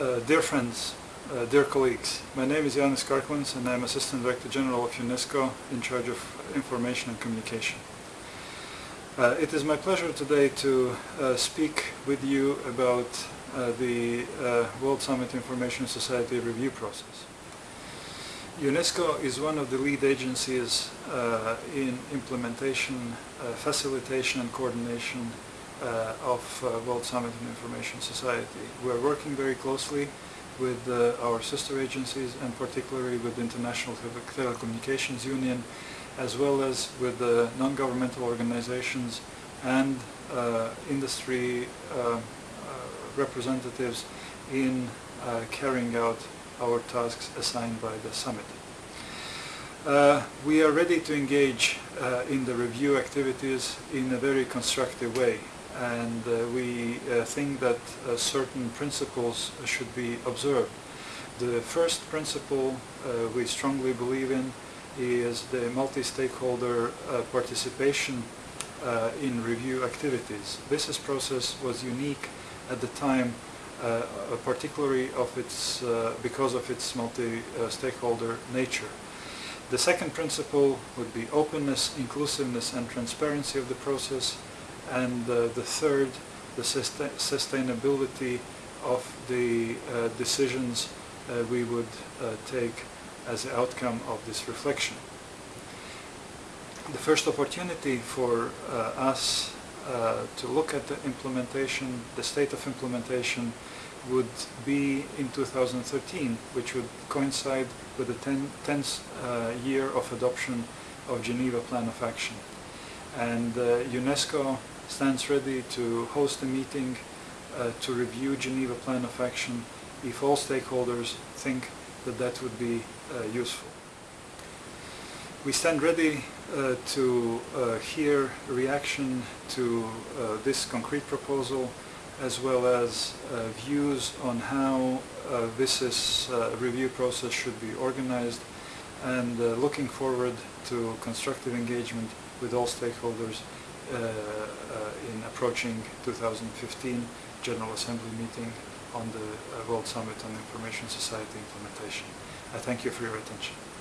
Uh, dear friends, uh, dear colleagues, my name is Janis Karklins and I'm Assistant Director General of UNESCO in charge of information and communication. Uh, it is my pleasure today to uh, speak with you about uh, the World Summit Information Society review process. UNESCO is one of the lead agencies in implementation, facilitation and coordination uh, of uh, World Summit and Information Society. We're working very closely with uh, our sister agencies and particularly with the International Telecommunications Union as well as with the non-governmental organizations and industry representatives in carrying out our tasks assigned by the summit. Uh, we are ready to engage uh, in the review activities in a very constructive way and uh, we uh, think that uh, certain principles should be observed. The first principle we strongly believe in is the multi-stakeholder participation in review activities. This process was unique at the time uh, particularly of its, uh, because of its multi-stakeholder nature. The second principle would be openness, inclusiveness and transparency of the process and uh, the third, the sustainability of the uh, decisions uh, we would take as the outcome of this reflection. The first opportunity for us uh, to look at the implementation, the state of implementation would be in 2013, which would coincide with the 10th uh, year of adoption of Geneva Plan of Action. And uh, UNESCO stands ready to host a meeting uh, to review Geneva Plan of Action if all stakeholders think that that would be uh, useful. We stand ready uh, to uh, hear reaction to uh, this concrete proposal as well as uh, views on how this is, review process should be organized and looking forward to constructive engagement with all stakeholders approaching 2015 General Assembly meeting on the uh, World Summit on Information Society implementation. I thank you for your attention.